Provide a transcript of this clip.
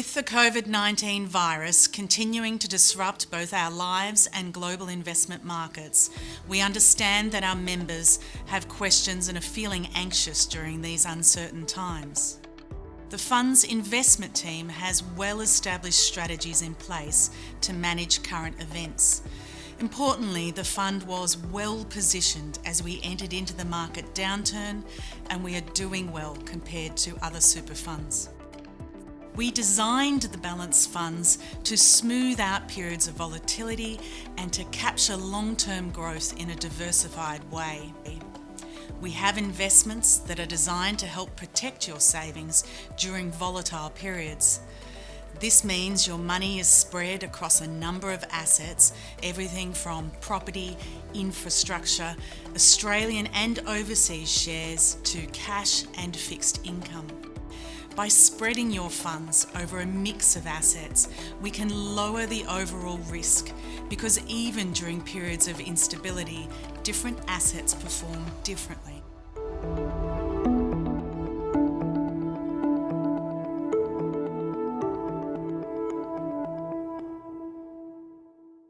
With the COVID 19 virus continuing to disrupt both our lives and global investment markets, we understand that our members have questions and are feeling anxious during these uncertain times. The fund's investment team has well established strategies in place to manage current events. Importantly, the fund was well positioned as we entered into the market downturn and we are doing well compared to other super funds. We designed the balance funds to smooth out periods of volatility and to capture long-term growth in a diversified way. We have investments that are designed to help protect your savings during volatile periods. This means your money is spread across a number of assets, everything from property, infrastructure, Australian and overseas shares to cash and fixed income. By spreading your funds over a mix of assets, we can lower the overall risk because even during periods of instability, different assets perform differently.